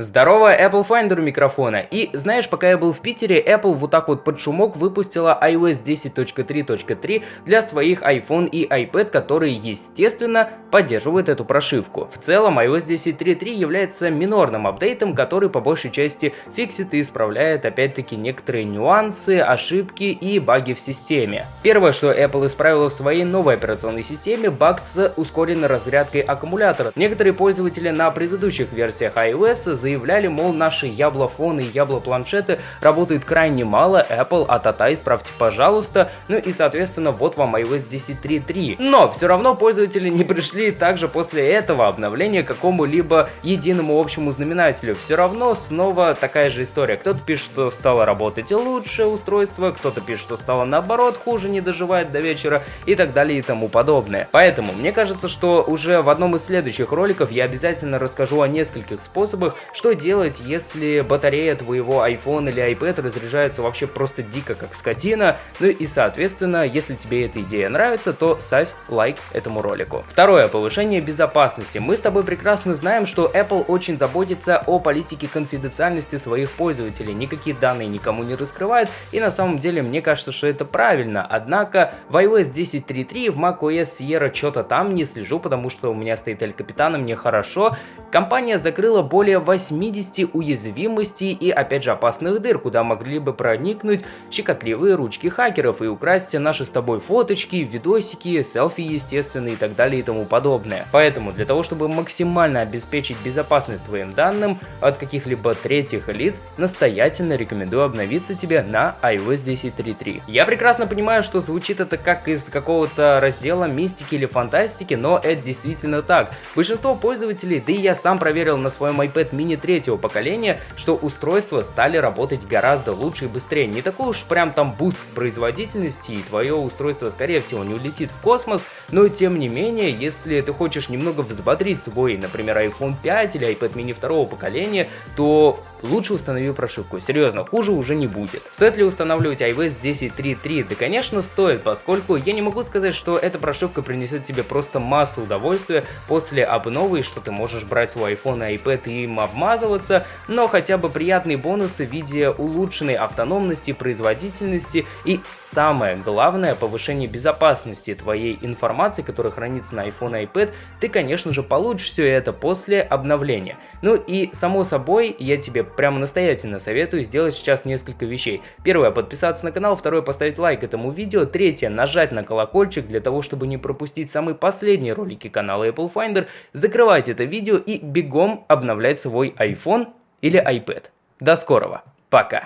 Здорово, Apple Finder у микрофона. И знаешь, пока я был в Питере, Apple вот так вот под шумок выпустила iOS 10.3.3 для своих iPhone и iPad, которые, естественно, поддерживают эту прошивку. В целом, iOS 10.3.3 является минорным апдейтом, который по большей части фиксит и исправляет опять-таки некоторые нюансы, ошибки и баги в системе. Первое, что Apple исправила в своей новой операционной системе, баг с ускоренной разрядкой аккумулятора. Некоторые пользователи на предыдущих версиях iOS заявляли, мол, наши яблофоны и яблопланшеты работают крайне мало, Apple, а-та-та, исправьте, пожалуйста. Ну и, соответственно, вот вам iOS 10.3.3. Но все равно пользователи не пришли также после этого обновления к какому-либо единому общему знаменателю. Все равно снова такая же история. Кто-то пишет, что стало работать лучше устройство, кто-то пишет, что стало наоборот хуже, не доживает до вечера и так далее и тому подобное. Поэтому мне кажется, что уже в одном из следующих роликов я обязательно расскажу о нескольких способах, что делать, если батарея твоего iPhone или iPad разряжается вообще просто дико как скотина? Ну и соответственно, если тебе эта идея нравится, то ставь лайк этому ролику. Второе, повышение безопасности. Мы с тобой прекрасно знаем, что Apple очень заботится о политике конфиденциальности своих пользователей, никакие данные никому не раскрывает, и на самом деле мне кажется, что это правильно. Однако в iOS 10.3.3 в macOS Sierra что-то там не слежу, потому что у меня стоит Эль Капитана, мне хорошо. Компания закрыла более 8 80 уязвимостей и опять же опасных дыр, куда могли бы проникнуть щекотливые ручки хакеров и украсть наши с тобой фоточки, видосики, селфи естественно и так далее и тому подобное. Поэтому для того, чтобы максимально обеспечить безопасность твоим данным от каких-либо третьих лиц, настоятельно рекомендую обновиться тебе на iOS 10.3.3. Я прекрасно понимаю, что звучит это как из какого-то раздела мистики или фантастики, но это действительно так. Большинство пользователей, да и я сам проверил на своем iPad mini третьего поколения, что устройства стали работать гораздо лучше и быстрее. Не такой уж прям там буст производительности, и твое устройство скорее всего не улетит в космос, но тем не менее, если ты хочешь немного взбодрить свой, например, iPhone 5 или iPad mini второго поколения, то лучше установи прошивку. Серьезно, хуже уже не будет. Стоит ли устанавливать iOS 10.3.3? Да, конечно, стоит, поскольку я не могу сказать, что эта прошивка принесет тебе просто массу удовольствия после обновы, что ты можешь брать свой iPhone и iPad и им обмазываться, но хотя бы приятные бонусы в виде улучшенной автономности, производительности и самое главное, повышение безопасности твоей информации, которая хранится на iPhone и iPad, ты, конечно же, получишь все это после обновления. Ну и, само собой, я тебе прямо настоятельно советую сделать сейчас несколько вещей. Первое, подписаться на канал, второе, поставить лайк этому видео, третье, нажать на колокольчик для того, чтобы не пропустить самые последние ролики канала Apple Finder, закрывайте это видео и бегом обновлять свой iPhone или iPad. До скорого, пока!